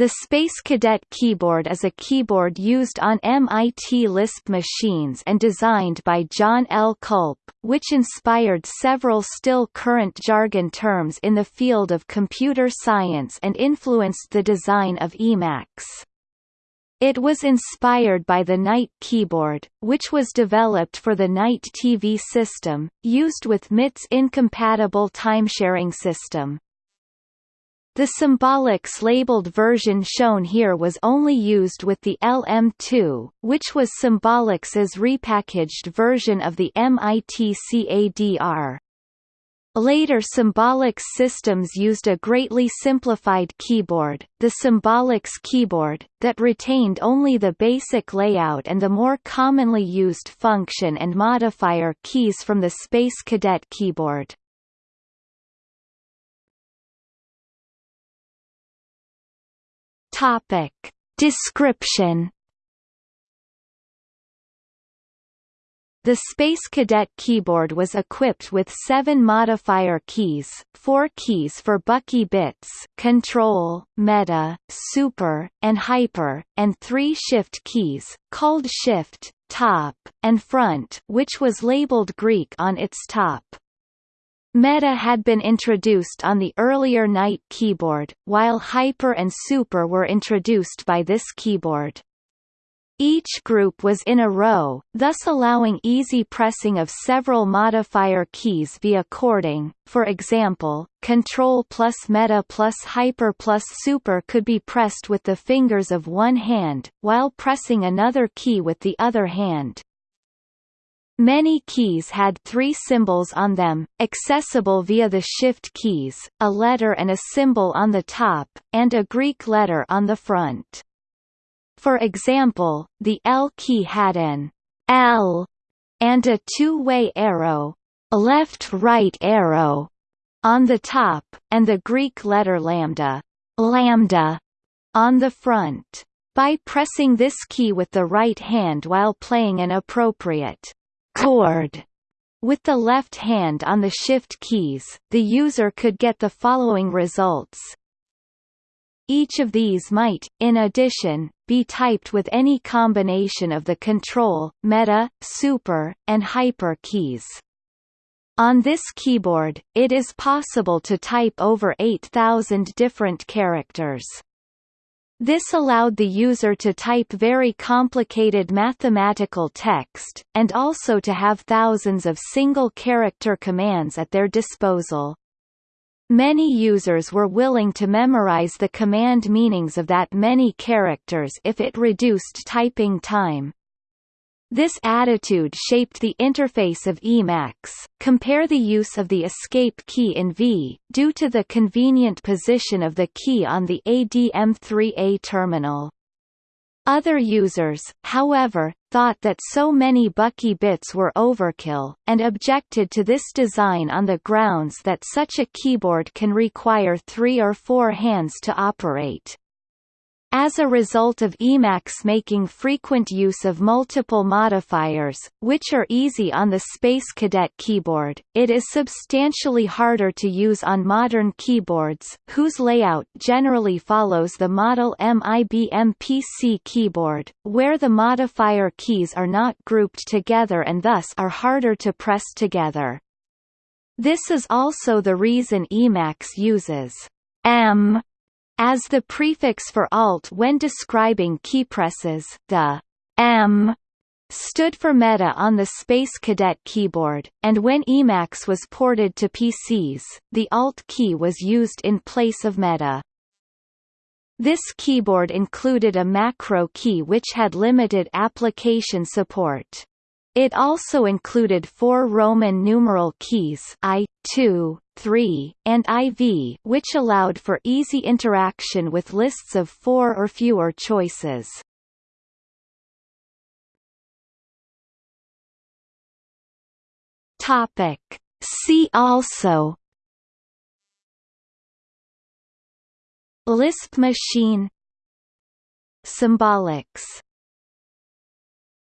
The Space Cadet keyboard is a keyboard used on MIT Lisp machines and designed by John L. Kulp, which inspired several still current jargon terms in the field of computer science and influenced the design of Emacs. It was inspired by the Knight keyboard, which was developed for the Knight TV system, used with MIT's incompatible timesharing system. The Symbolics labeled version shown here was only used with the LM2, which was Symbolics's repackaged version of the MIT CADR. Later Symbolics systems used a greatly simplified keyboard, the Symbolics keyboard, that retained only the basic layout and the more commonly used function and modifier keys from the Space Cadet keyboard. Topic. Description The Space Cadet keyboard was equipped with seven modifier keys, four keys for Bucky bits control, meta, super, and hyper, and three shift keys, called shift, top, and front which was labeled Greek on its top. Meta had been introduced on the earlier Knight keyboard, while Hyper and Super were introduced by this keyboard. Each group was in a row, thus allowing easy pressing of several modifier keys via chording, For example, Control plus Meta plus Hyper plus Super could be pressed with the fingers of one hand, while pressing another key with the other hand. Many keys had three symbols on them, accessible via the shift keys, a letter and a symbol on the top, and a Greek letter on the front. For example, the L key had an L and a two-way arrow, left-right arrow, on the top, and the Greek letter lambda, lambda, on the front. By pressing this key with the right hand while playing an appropriate chord with the left hand on the shift keys, the user could get the following results. Each of these might, in addition, be typed with any combination of the control, meta, super, and hyper keys. On this keyboard, it is possible to type over 8,000 different characters. This allowed the user to type very complicated mathematical text, and also to have thousands of single-character commands at their disposal. Many users were willing to memorize the command meanings of that many characters if it reduced typing time. This attitude shaped the interface of Emacs. Compare the use of the escape key in V, due to the convenient position of the key on the ADM3A terminal. Other users, however, thought that so many Bucky bits were overkill, and objected to this design on the grounds that such a keyboard can require three or four hands to operate. As a result of Emacs making frequent use of multiple modifiers, which are easy on the Space Cadet keyboard, it is substantially harder to use on modern keyboards, whose layout generally follows the model M IBM PC keyboard, where the modifier keys are not grouped together and thus are harder to press together. This is also the reason Emacs uses M as the prefix for Alt when describing keypresses, the M stood for Meta on the Space Cadet keyboard, and when Emacs was ported to PCs, the Alt key was used in place of Meta. This keyboard included a macro key which had limited application support. It also included four Roman numeral keys I, II, III, and IV which allowed for easy interaction with lists of four or fewer choices. Topic. See also Lisp machine Symbolics